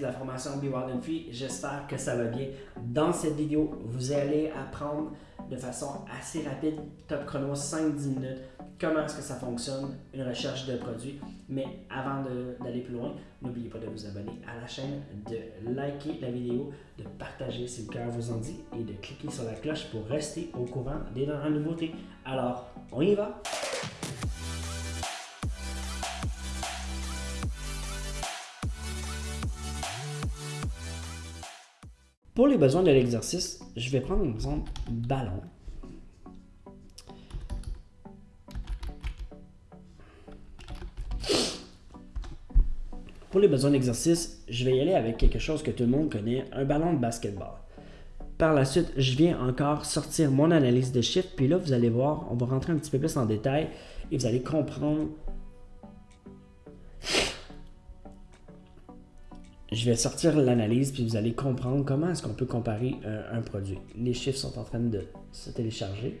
la formation Be Wild and Free. J'espère que ça va bien. Dans cette vidéo, vous allez apprendre de façon assez rapide, top chrono 5-10 minutes, comment est-ce que ça fonctionne, une recherche de produits. Mais avant d'aller plus loin, n'oubliez pas de vous abonner à la chaîne, de liker la vidéo, de partager si le cœur vous en dit et de cliquer sur la cloche pour rester au courant des dernières nouveautés. Alors, on y va! Pour les besoins de l'exercice, je vais prendre un exemple ballon. Pour les besoins d'exercice, je vais y aller avec quelque chose que tout le monde connaît, un ballon de basketball. Par la suite, je viens encore sortir mon analyse de chiffres, puis là, vous allez voir, on va rentrer un petit peu plus en détail et vous allez comprendre je vais sortir l'analyse puis vous allez comprendre comment est-ce qu'on peut comparer euh, un produit. Les chiffres sont en train de se télécharger.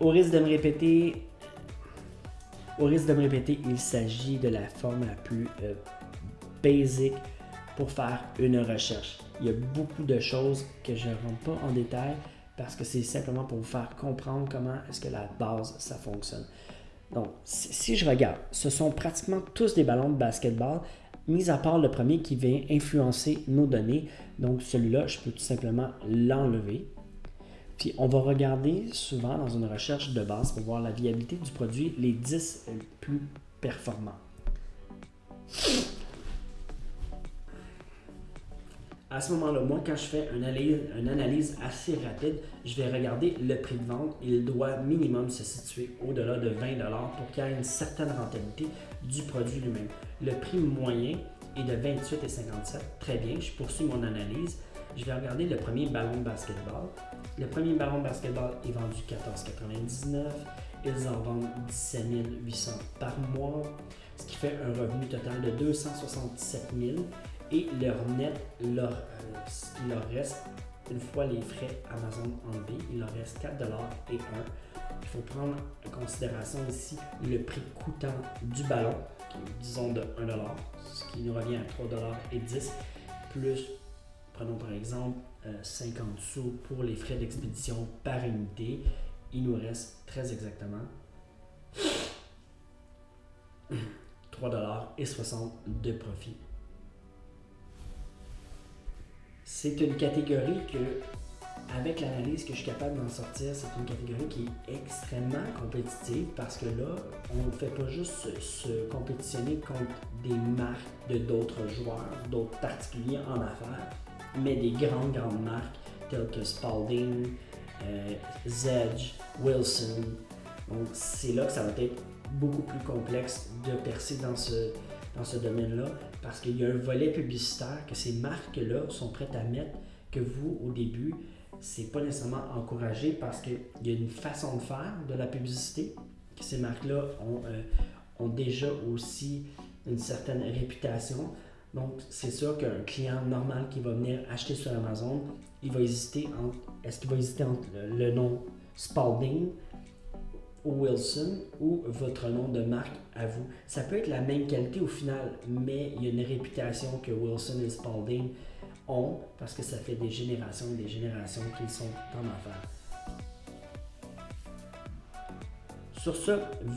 Au risque de me répéter, au risque de me répéter, il s'agit de la forme la plus euh, basic pour faire une recherche. Il y a beaucoup de choses que je ne rentre pas en détail parce que c'est simplement pour vous faire comprendre comment est-ce que la base, ça fonctionne. Donc, si je regarde, ce sont pratiquement tous des ballons de basketball, mis à part le premier qui vient influencer nos données. Donc, celui-là, je peux tout simplement l'enlever. Puis on va regarder souvent dans une recherche de base pour voir la viabilité du produit, les 10 plus performants. À ce moment-là, moi, quand je fais une analyse, assez rapide, je vais regarder le prix de vente. Il doit minimum se situer au-delà de 20 pour qu'il y ait une certaine rentabilité du produit lui-même. Le prix moyen est de 28,57. Très bien, je poursuis mon analyse je vais regarder le premier ballon de basketball. Le premier ballon de basketball est vendu 14,99. Ils en vendent 17 800 par mois, ce qui fait un revenu total de 267 000. Et leur net, leur, euh, leur reste, une fois les frais Amazon enlevés, il leur reste 4 et 1. Il faut prendre en considération ici le prix coûtant du ballon, qui est disons de 1 ce qui nous revient à 3 et 10 plus Prenons par exemple 50 euh, sous pour les frais d'expédition par unité. Il nous reste très exactement 3,60$ de profit. C'est une catégorie que, avec l'analyse que je suis capable d'en sortir, c'est une catégorie qui est extrêmement compétitive parce que là, on ne fait pas juste se compétitionner contre des marques de d'autres joueurs, d'autres particuliers en affaires mais des grandes, grandes marques telles que Spalding, euh, Zedge, Wilson. Donc, c'est là que ça va être beaucoup plus complexe de percer dans ce, dans ce domaine-là parce qu'il y a un volet publicitaire que ces marques-là sont prêtes à mettre que vous, au début, c'est pas nécessairement encouragé parce qu'il y a une façon de faire de la publicité que ces marques-là ont, euh, ont déjà aussi une certaine réputation. Donc, c'est sûr qu'un client normal qui va venir acheter sur Amazon, il va hésiter entre, est-ce qu'il va hésiter entre le, nom Spalding ou Wilson ou votre nom de marque à vous? Ça peut être la même qualité au final, mais il y a une réputation que Wilson et Spalding ont parce que ça fait des générations et des générations qu'ils sont en affaires. Sur ce,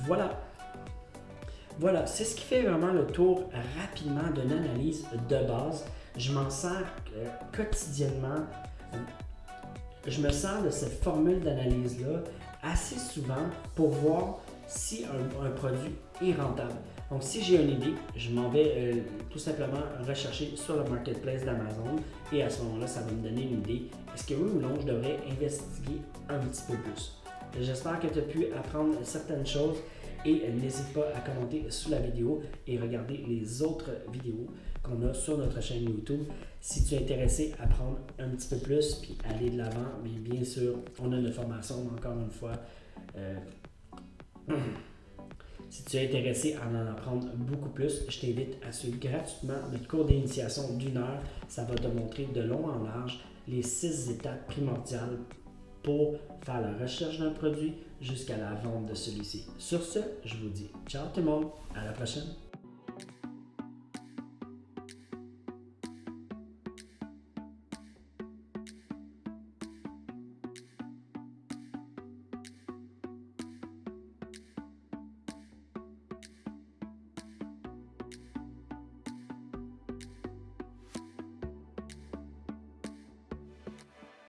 voilà voilà, c'est ce qui fait vraiment le tour rapidement d'une analyse de base. Je m'en sers euh, quotidiennement. Je me sers de cette formule d'analyse-là assez souvent pour voir si un, produit est rentable. Donc, si j'ai une idée, je m'en vais euh, tout simplement rechercher sur le marketplace d'Amazon et à ce moment-là, ça va me donner une idée. Est-ce que oui ou non, je devrais investiguer un petit peu plus? J'espère que tu as pu apprendre certaines choses et n'hésite pas à commenter sous la vidéo et regarder les autres vidéos qu'on a sur notre chaîne YouTube. Si tu es intéressé à prendre un petit peu plus puis aller de l'avant, bien sûr, on a une formation, encore une fois. Euh, si tu es intéressé à en apprendre beaucoup plus, je t'invite à suivre gratuitement notre cours d'initiation d'une heure. Ça va te montrer de long en large les six étapes primordiales pour faire la recherche d'un produit jusqu'à la vente de celui-ci. Sur ce, je vous dis ciao tout le monde, à la prochaine.